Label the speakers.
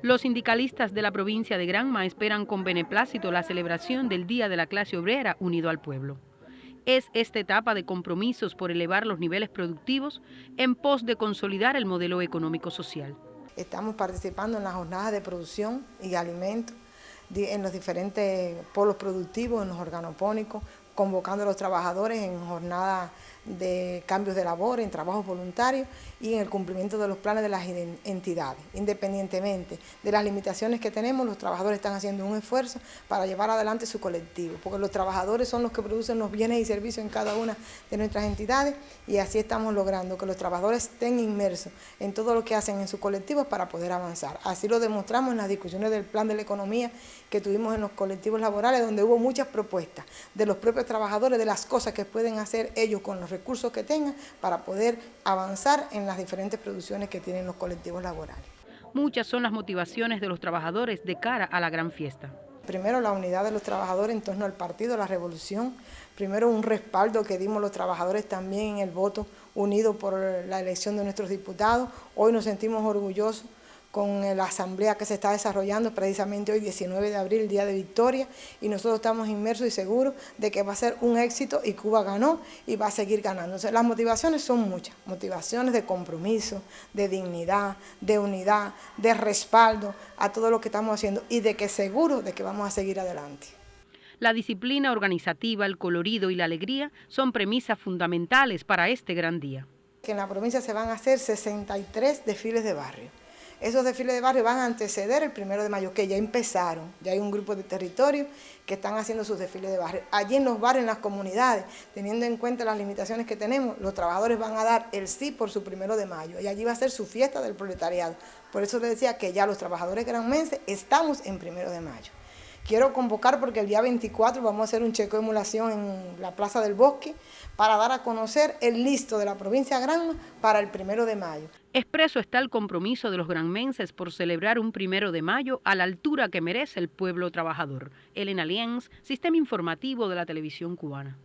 Speaker 1: Los sindicalistas de la provincia de Granma esperan con beneplácito la celebración del Día de la Clase Obrera unido al pueblo. Es esta etapa de compromisos por elevar los niveles productivos en pos de consolidar el modelo económico-social.
Speaker 2: Estamos participando en las jornadas de producción y alimentos en los diferentes polos productivos, en los organopónicos, convocando a los trabajadores en jornadas de cambios de labor, en trabajos voluntarios y en el cumplimiento de los planes de las entidades. Independientemente de las limitaciones que tenemos, los trabajadores están haciendo un esfuerzo para llevar adelante su colectivo, porque los trabajadores son los que producen los bienes y servicios en cada una de nuestras entidades y así estamos logrando que los trabajadores estén inmersos en todo lo que hacen en sus colectivos para poder avanzar. Así lo demostramos en las discusiones del plan de la economía que tuvimos en los colectivos laborales, donde hubo muchas propuestas de los propios trabajadores, de las cosas que pueden hacer ellos con los recursos que tengan para poder avanzar en las diferentes producciones que tienen los colectivos laborales.
Speaker 1: Muchas son las motivaciones de los trabajadores de cara a la gran fiesta.
Speaker 2: Primero la unidad de los trabajadores en torno al partido, la revolución. Primero un respaldo que dimos los trabajadores también en el voto unido por la elección de nuestros diputados. Hoy nos sentimos orgullosos con la asamblea que se está desarrollando precisamente hoy 19 de abril, Día de Victoria, y nosotros estamos inmersos y seguros de que va a ser un éxito y Cuba ganó y va a seguir ganando. las motivaciones son muchas, motivaciones de compromiso, de dignidad, de unidad, de respaldo a todo lo que estamos haciendo y de que seguro de que vamos a seguir adelante.
Speaker 1: La disciplina organizativa, el colorido y la alegría son premisas fundamentales para este gran día.
Speaker 2: Que en la provincia se van a hacer 63 desfiles de barrio esos desfiles de barrio van a anteceder el primero de mayo, que ya empezaron. Ya hay un grupo de territorios que están haciendo sus desfiles de barrio. Allí en los barrios, en las comunidades, teniendo en cuenta las limitaciones que tenemos, los trabajadores van a dar el sí por su primero de mayo. Y allí va a ser su fiesta del proletariado. Por eso les decía que ya los trabajadores granmenses estamos en primero de mayo. Quiero convocar porque el día 24 vamos a hacer un checo de emulación en la Plaza del Bosque para dar a conocer el listo de la provincia de Granma para el primero de mayo.
Speaker 1: Expreso está el compromiso de los granmenses por celebrar un primero de mayo a la altura que merece el pueblo trabajador. Elena Lienz, Sistema Informativo de la Televisión Cubana.